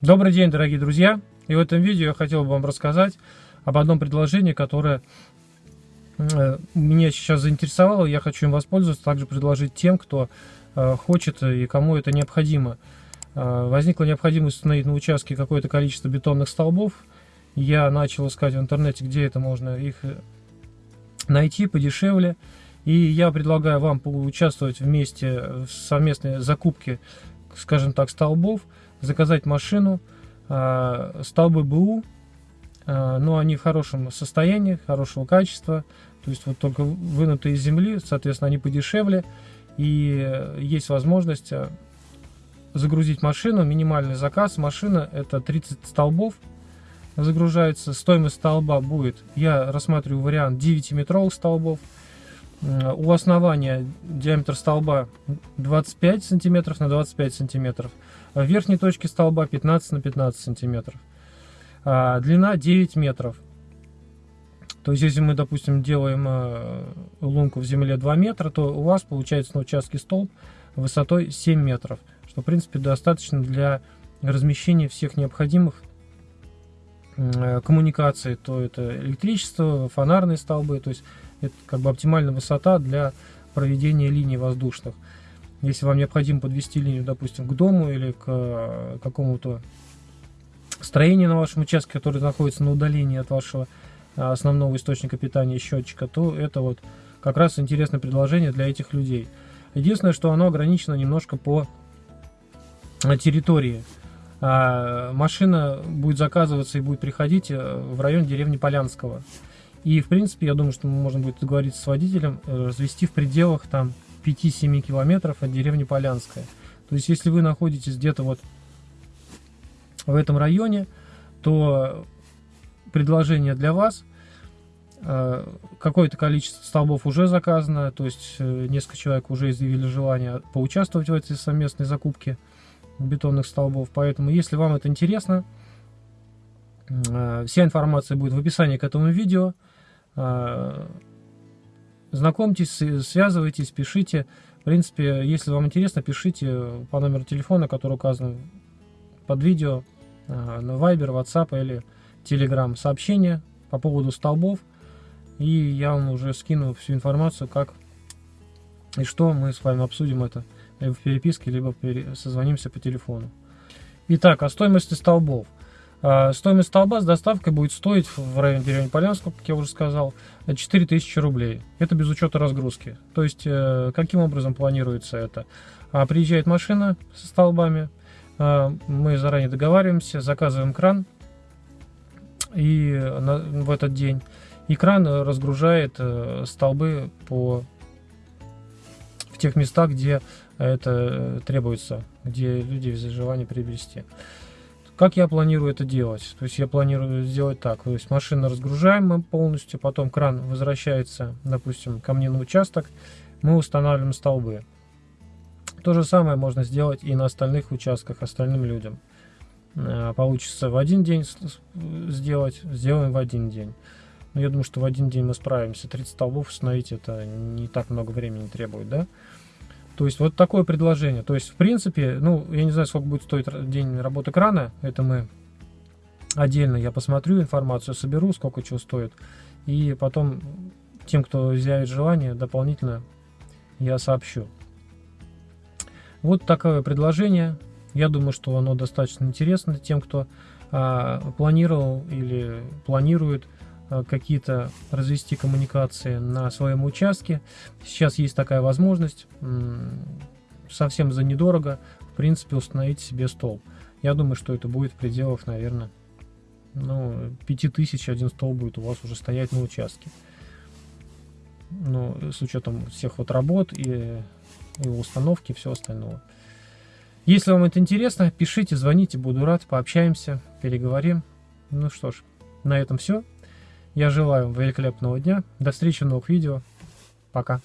Добрый день, дорогие друзья! И в этом видео я хотел бы вам рассказать об одном предложении, которое э, меня сейчас заинтересовало. Я хочу им воспользоваться, также предложить тем, кто э, хочет и кому это необходимо. Э, возникла необходимость установить на участке какое-то количество бетонных столбов. Я начал искать в интернете, где это можно их найти подешевле. И я предлагаю вам поучаствовать вместе в совместной закупке, скажем так, столбов – заказать машину, а, столбы БУ, а, но они в хорошем состоянии, хорошего качества, то есть вот только вынутые из земли, соответственно, они подешевле, и есть возможность а, загрузить машину, минимальный заказ, машина это 30 столбов, загружается, стоимость столба будет, я рассматриваю вариант 9-метровых столбов, у основания диаметр столба 25 сантиметров на 25 сантиметров, в верхней точке столба 15 на 15 сантиметров. А, длина 9 метров. То есть, если мы, допустим, делаем а, лунку в земле 2 метра, то у вас получается на участке столб высотой 7 метров, что, в принципе, достаточно для размещения всех необходимых а, коммуникаций. То это электричество, фонарные столбы, то есть это как бы оптимальная высота для проведения линий воздушных. Если вам необходимо подвести линию, допустим, к дому или к э, какому-то строению на вашем участке, который находится на удалении от вашего э, основного источника питания счетчика, то это вот как раз интересное предложение для этих людей. Единственное, что оно ограничено немножко по э, территории. А машина будет заказываться и будет приходить в район деревни Полянского. И, в принципе, я думаю, что можно будет договориться с водителем, развести в пределах там 5-7 километров от деревни Полянская. То есть, если вы находитесь где-то вот в этом районе, то предложение для вас. Э, какое-то количество столбов уже заказано, то есть э, несколько человек уже изъявили желание поучаствовать в этой совместной закупке бетонных столбов. Поэтому, если вам это интересно, э, вся информация будет в описании к этому видео. Знакомьтесь, связывайтесь, пишите. В принципе, если вам интересно, пишите по номеру телефона, который указан под видео, а, на Viber, WhatsApp или Telegram сообщение по поводу столбов. И я вам уже скину всю информацию, как и что мы с вами обсудим это либо в переписке, либо созвонимся по телефону. Итак, о стоимости столбов. А, стоимость столба с доставкой будет стоить в районе деревни Полянского, как я уже сказал, 4000 рублей. Это без учета разгрузки. То есть, э, каким образом планируется это? А, приезжает машина со столбами, а, мы заранее договариваемся, заказываем кран и в этот день. И кран разгружает э, столбы по в тех местах, где это э, требуется, где люди без желания приобрести. Как я планирую это делать? То есть я планирую сделать так. То есть машину разгружаем мы полностью, потом кран возвращается, допустим, ко мне на участок, мы устанавливаем столбы. То же самое можно сделать и на остальных участках остальным людям. Э, получится в один день сделать, сделаем в один день. Но я думаю, что в один день мы справимся. 30 столбов установить это не так много времени требует, да? То есть вот такое предложение. То есть в принципе, ну я не знаю, сколько будет стоить день работы крана. Это мы отдельно я посмотрю информацию, соберу, сколько чего стоит. И потом тем, кто изъявит желание, дополнительно я сообщу. Вот такое предложение. Я думаю, что оно достаточно интересно тем, кто а, планировал или планирует какие-то развести коммуникации на своем участке. Сейчас есть такая возможность совсем за недорого, в принципе, установить себе столб. Я думаю, что это будет в пределах, наверное, ну, 5000 один столб будет у вас уже стоять на участке. Ну, с учетом всех вот работ и, и установки и все остального. Если вам это интересно, пишите, звоните, буду рад, пообщаемся, переговорим. Ну что ж, на этом все. Я желаю вам великолепного дня. До встречи в новых видео. Пока.